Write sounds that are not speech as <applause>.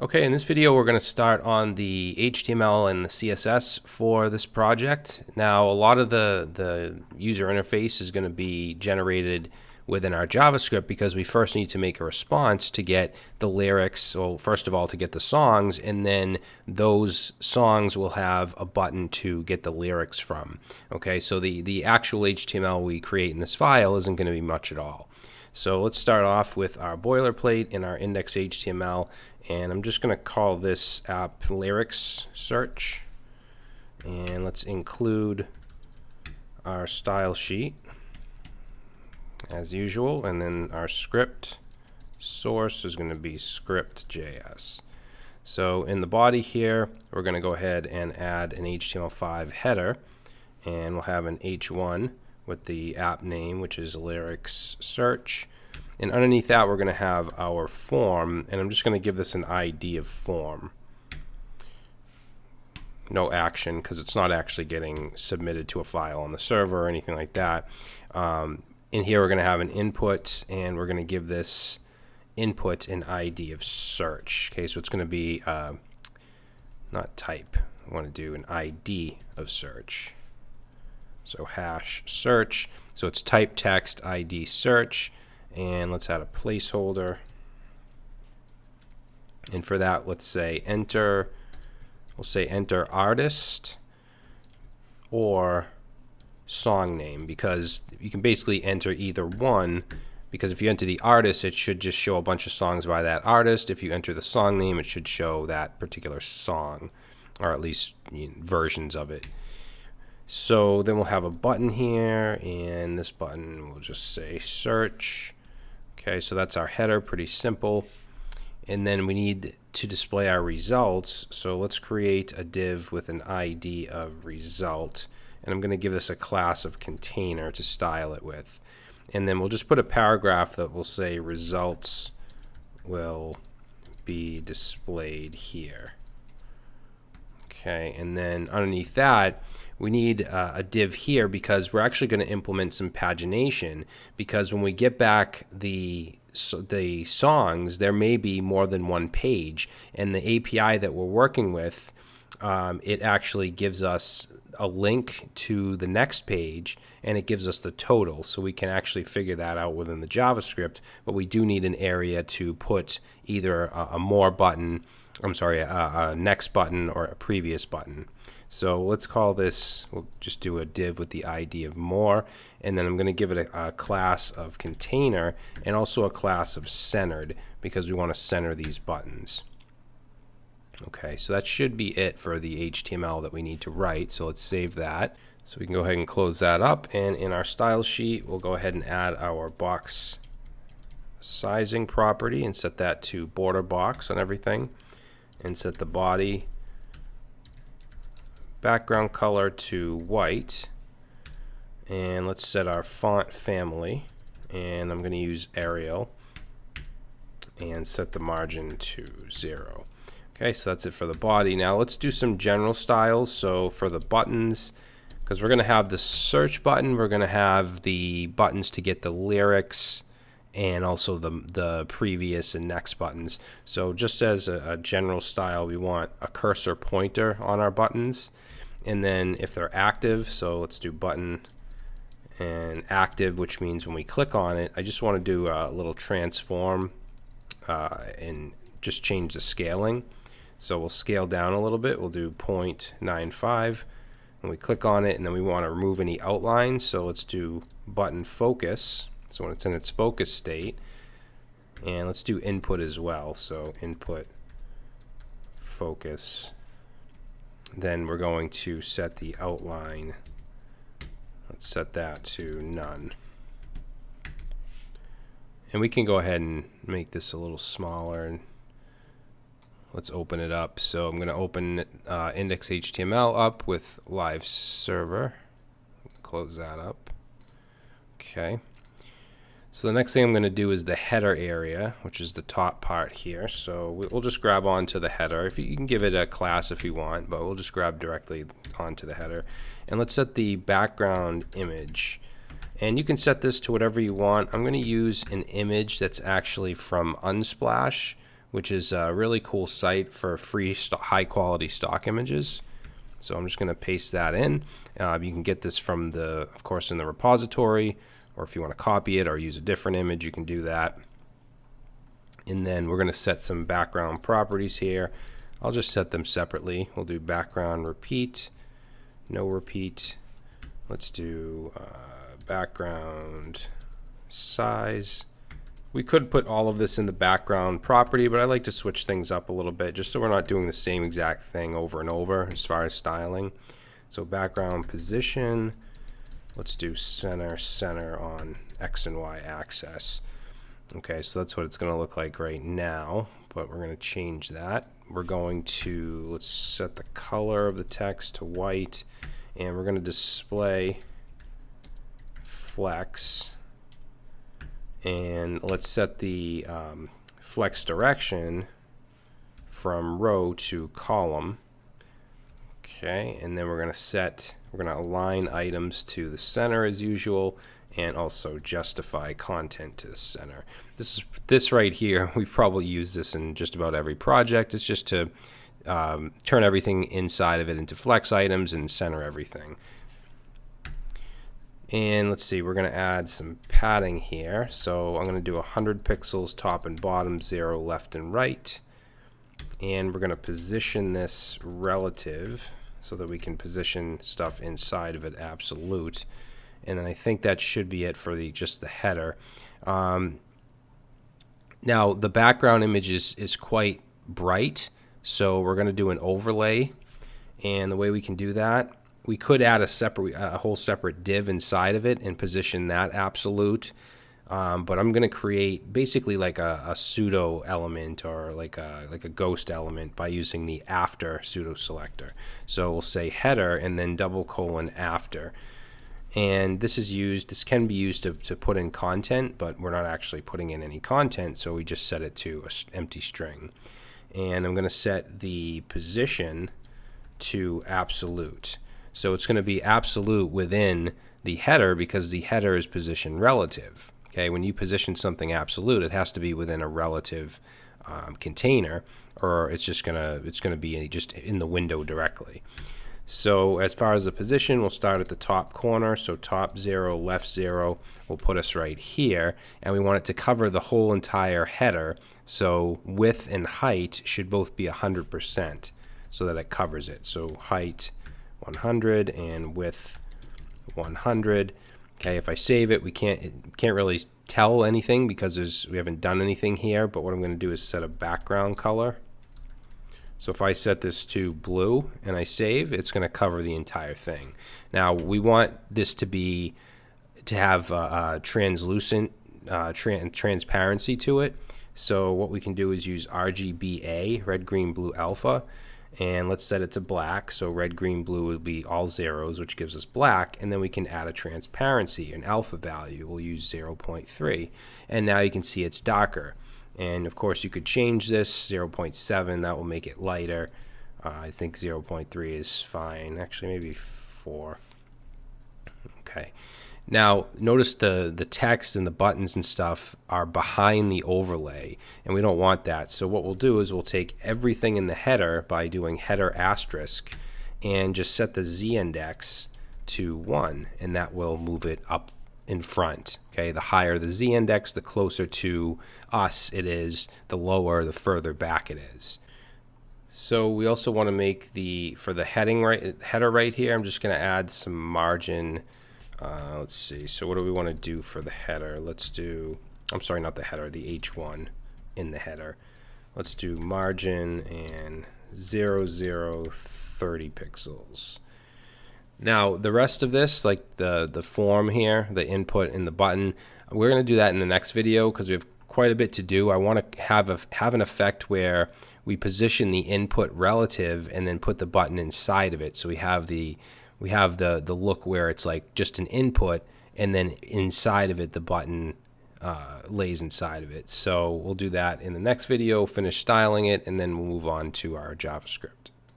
Okay, in this video we're going to start on the HTML and the CSS for this project. Now a lot of the, the user interface is going to be generated within our JavaScript because we first need to make a response to get the lyrics, so first of all to get the songs, and then those songs will have a button to get the lyrics from. Okay, so the, the actual HTML we create in this file isn't going to be much at all. So let's start off with our boilerplate in our index.html and I'm just going to call this app lyrics search. And let's include our style sheet as usual and then our script source is going to be script.js so in the body here we're going to go ahead and add an HTML5 header and we'll have an h1 with the app name which is lyrics search and underneath that, we're going to have our form, and I'm just going to give this an ID of form. No action, because it's not actually getting submitted to a file on the server or anything like that. Um, in here, we're going to have an input, and we're going to give this input an ID of search. Okay, so it's going to be uh, not type. I want to do an ID of search. So hash search. So it's type text ID search and let's add a placeholder. And for that let's say enter we'll say enter artist or song name because you can basically enter either one because if you enter the artist it should just show a bunch of songs by that artist. If you enter the song name it should show that particular song or at least versions of it. So then we'll have a button here and this button will just say search Okay, so that's our header, pretty simple. And then we need to display our results. So let's create a div with an ID of result. And I'm going to give this a class of container to style it with. And then we'll just put a paragraph that will say results will be displayed here. Okay, and then underneath that, we need uh, a div here because we're actually going to implement some pagination because when we get back the so the songs, there may be more than one page, and the API that we're working with, um, it actually gives us a link to the next page, and it gives us the total, so we can actually figure that out within the JavaScript. But we do need an area to put either a, a more button, I'm sorry, a, a next button or a previous button. So let's call this, we'll just do a div with the ID of more, and then I'm going to give it a, a, class of container and also a class of centered because we want to center these buttons. Okay, so that should be it for the HTML that we need to write. So let's save that. So we can go ahead and close that up. And in our style sheet, we'll go ahead and add our box sizing property and set that to border box on everything and set the body background color to white. And let's set our font family and I'm going to use Arial and set the margin to zero. Okay so that's it for the body. Now let's do some general styles. So for the buttons because we're going to have the search button we're going to have the buttons to get the lyrics and also the, the previous and next buttons. So just as a, a general style we want a cursor pointer on our buttons. And then if they're active so let's do button and active which means when we click on it I just want to do a little transform uh, and just change the scaling. So we'll scale down a little bit. We'll do 0.95 and we click on it and then we want to remove any outlines so let's do button focus so when it's in its focus state and let's do input as well so input focus then we're going to set the outline. Let's set that to none. And we can go ahead and make this a little smaller. And let's open it up. So I'm going to open uh, index.html up with live server. Close that up. Okay. So the next thing I'm going to do is the header area, which is the top part here. So we'll just grab onto the header. If you, can give it a class if you want, but we'll just grab directly onto the header. And let's set the background image. And you can set this to whatever you want. I'm going to use an image that's actually from Unsplash, which is a really cool site for free high quality stock images. So I'm just going to paste that in. Uh, you can get this from the, of course, in the repository, or if you want to copy it or use a different image, you can do that. And then we're going to set some background properties here. I'll just set them separately. We'll do background repeat, no repeat. Let's do uh, background size. We could put all of this in the background property, but I like to switch things up a little bit just so we're not doing the same exact thing over and over as far as styling. So background position, let's do center, center on X and Y axis. Okay, so that's what it's going to look like right now, but we're going to change that. We're going to, let's set the color of the text to white, and we're going to display flex and let's set the um, flex direction from row to column okay and then we're going to set we're going to align items to the center as usual and also justify content to the center this is this right here <laughs> we probably use this in just about every project it's just to um, turn everything inside of it into flex items and center everything and let's see, we're going to add some padding here. So I'm going to do 100 pixels top and bottom, 0 left and right. And we're going to position this relative so that we can position stuff inside of it absolute. And then I think that should be it for the just the header. Um, now the background image is, is quite bright, so we're going to do an overlay. And the way we can do that we could add a separate, a whole separate div inside of it and position that absolute. Um, but I'm going to create basically like a, a, pseudo element or like a like a ghost element by using the after pseudo selector. So we'll say header and then double colon after. And this is used, this can be used to, to put in content, but we're not actually putting in any content, so we just set it to an empty string. And I'm going to set the position to absolute. So it's going to be absolute within the header because the header is position relative. Okay, when you position something absolute, it has to be within a relative um, container, or it's just gonna it's gonna be just in the window directly. So as far as the position, we'll start at the top corner. So top zero, left zero will put us right here. And we want it to cover the whole entire header. So width and height should both be 100% so that it covers it. So height 100 and width 100. Okay, if I save it, we can't can't really tell anything because there's we haven't done anything here. But what I'm going to do is set a background color. So if I set this to blue and I save, it's going to cover the entire thing. Now we want this to be to have a, translucent uh, tra transparency to it. So what we can do is use RGBA, red, green, blue, alpha, and let's set it to black. So red green blue will be all zeros which gives us black. And then we can add a transparency an alpha value. We'll use 0.3 and now you can see it's darker. And of course you could change this. 0.7 that will make it lighter. Uh, I think 0.3 is fine. Actually maybe 4 okay now, notice the, the text and the buttons and stuff are behind the overlay, and we don't want that. So what we'll do is we'll take everything in the header by doing header asterisk and just set the z-index to 1, and that will move it up in front. Okay, the higher the z-index, the closer to us it is, the lower, the further back it is. So we also want to make the, for the heading right, header right here, I'm just going to add some margin uh, let's see. So what do we want to do for the header? Let's do, I'm sorry, not the header, the H1 in the header. Let's do margin and 0, 0, 30 pixels. Now, the rest of this, like the, the form here, the input and the button, we're going to do that in the next video because we have quite a bit to do. I want to have a have an effect where we position the input relative and then put the button inside of it. So we have the we have the the look where it's like just an input and then inside of it the button uh, lays inside of it. So we'll do that in the next video, finish styling it, and then we'll move on to our JavaScript.